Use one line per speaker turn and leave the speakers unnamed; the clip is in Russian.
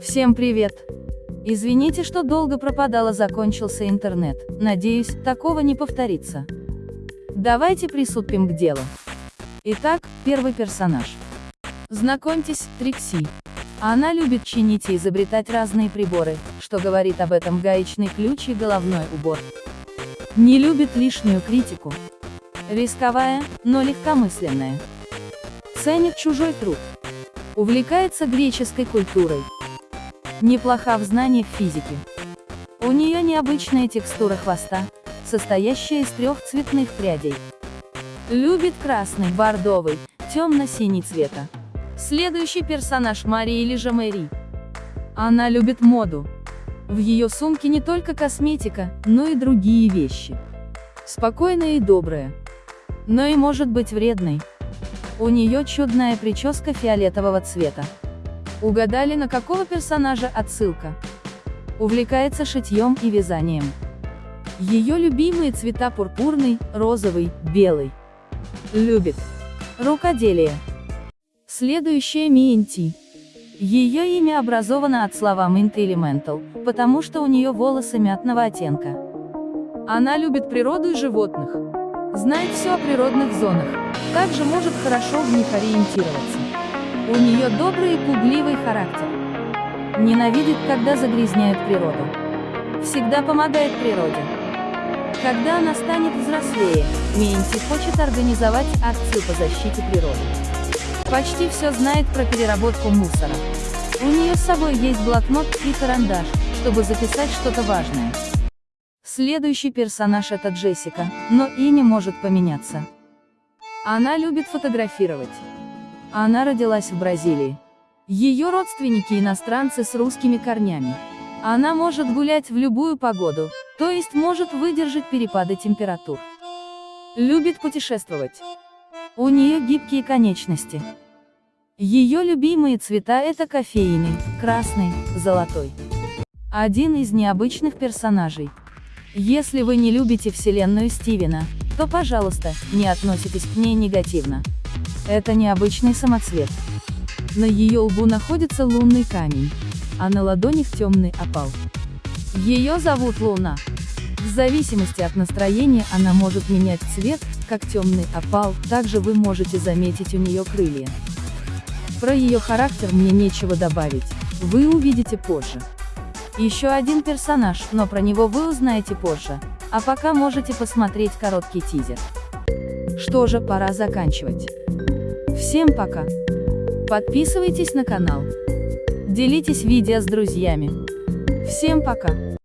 Всем привет! Извините, что долго пропадала, закончился интернет. Надеюсь, такого не повторится. Давайте приступим к делу. Итак, первый персонаж. Знакомьтесь, Трикси. Она любит чинить и изобретать разные приборы, что говорит об этом гаечный ключ и головной убор. Не любит лишнюю критику. Рисковая, но легкомысленная. Ценит чужой труд. Увлекается греческой культурой. Неплоха в знаниях физики. У нее необычная текстура хвоста, состоящая из трех цветных прядей. Любит красный, бордовый, темно-синий цвета. Следующий персонаж Мария или же Мэри. Она любит моду. В ее сумке не только косметика, но и другие вещи. Спокойная и добрая. Но и может быть вредной. У нее чудная прическа фиолетового цвета. Угадали, на какого персонажа отсылка? Увлекается шитьем и вязанием. Ее любимые цвета пурпурный, розовый, белый. Любит. Рукоделие. Следующая Минти. Ее имя образовано от слова Mint Elemental, потому что у нее волосы мятного оттенка. Она любит природу и животных. Знает все о природных зонах. Также может хорошо в них ориентироваться. У нее добрый и пугливый характер. Ненавидит, когда загрязняют природу. Всегда помогает природе. Когда она станет взрослее, Менти хочет организовать акцию по защите природы. Почти все знает про переработку мусора. У нее с собой есть блокнот и карандаш, чтобы записать что-то важное. Следующий персонаж это Джессика, но имя может поменяться. Она любит фотографировать. Она родилась в Бразилии. Ее родственники иностранцы с русскими корнями. Она может гулять в любую погоду, то есть может выдержать перепады температур. Любит путешествовать. У нее гибкие конечности. Ее любимые цвета это кофейный, красный, золотой. Один из необычных персонажей. Если вы не любите вселенную Стивена, то, пожалуйста, не относитесь к ней негативно. Это необычный самоцвет. На ее лбу находится лунный камень, а на ладонях темный опал. Ее зовут Луна. В зависимости от настроения она может менять цвет, как темный опал, также вы можете заметить у нее крылья. Про ее характер мне нечего добавить, вы увидите позже. Еще один персонаж, но про него вы узнаете позже, а пока можете посмотреть короткий тизер. Что же, пора заканчивать. Всем пока. Подписывайтесь на канал. Делитесь видео с друзьями. Всем пока.